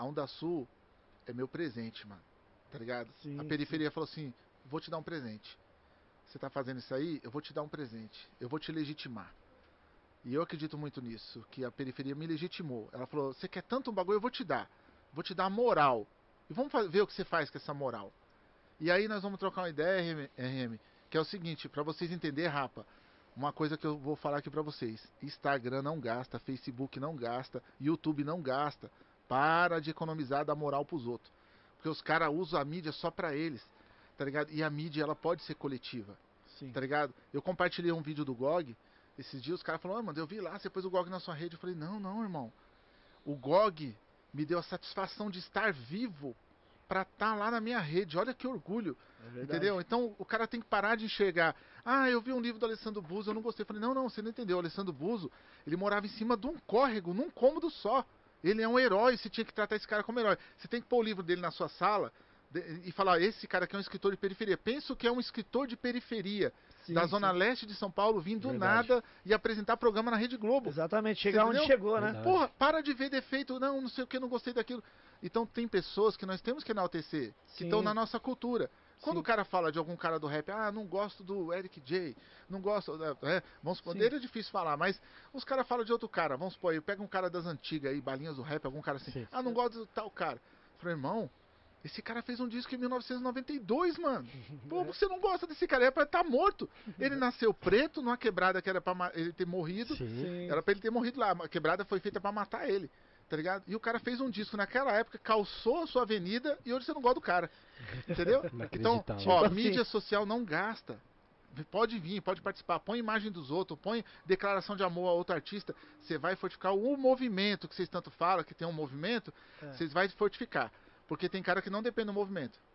a Onda Sul é meu presente, mano. Tá ligado? Sim, a periferia falou assim: vou te dar um presente. Você tá fazendo isso aí, eu vou te dar um presente. Eu vou te legitimar. E eu acredito muito nisso, que a periferia me legitimou. Ela falou: você quer tanto um bagulho, eu vou te dar. Vou te dar moral. E vamos ver o que você faz com essa moral. E aí nós vamos trocar uma ideia, RM, que é o seguinte, pra vocês entenderem, rapa, uma coisa que eu vou falar aqui pra vocês. Instagram não gasta, Facebook não gasta, YouTube não gasta. Para de economizar da moral pros outros. Porque os caras usam a mídia só pra eles, tá ligado? E a mídia, ela pode ser coletiva, Sim. tá ligado? Eu compartilhei um vídeo do GOG, esses dias os caras falaram, ah, mano, eu vi lá, você pôs o GOG na sua rede. Eu falei, não, não, irmão. O GOG me deu a satisfação de estar vivo pra estar lá na minha rede. Olha que orgulho. É. Entendeu? Então o cara tem que parar de enxergar. Ah, eu vi um livro do Alessandro Buzo, eu não gostei. Eu falei, não, não, você não entendeu. O Alessandro Buzo, ele morava em cima de um córrego, num cômodo só. Ele é um herói, você tinha que tratar esse cara como herói. Você tem que pôr o livro dele na sua sala e falar, esse cara aqui é um escritor de periferia. Penso que é um escritor de periferia, Sim, da sim. Zona Leste de São Paulo, vindo do nada e apresentar programa na Rede Globo. Exatamente, chegar onde chegou, né? Verdade. Porra, para de ver defeito, não, não sei o que, não gostei daquilo. Então tem pessoas que nós temos que enaltecer, que Sim. estão na nossa cultura. Quando Sim. o cara fala de algum cara do rap, ah, não gosto do Eric J, não gosto, é, vamos supor, Sim. dele é difícil falar, mas os caras falam de outro cara, vamos supor, aí, pega um cara das antigas aí, balinhas do rap, algum cara assim, Sim. ah, não gosto do tal cara. Eu falei, irmão, esse cara fez um disco em 1992, mano. Pô, você não gosta desse cara, é pra estar morto. Ele nasceu preto numa quebrada que era pra ele ter morrido. Sim. Era pra ele ter morrido lá. A quebrada foi feita pra matar ele. Tá ligado? E o cara fez um disco naquela época, calçou a sua avenida e hoje você não gosta do cara. Entendeu? então, ó, Tipo assim. mídia social não gasta. Pode vir, pode participar, põe imagem dos outros, põe declaração de amor a outro artista. Você vai fortificar o movimento que vocês tanto falam, que tem um movimento, É. vocês vai fortificar. Porque tem cara que não depende do movimento.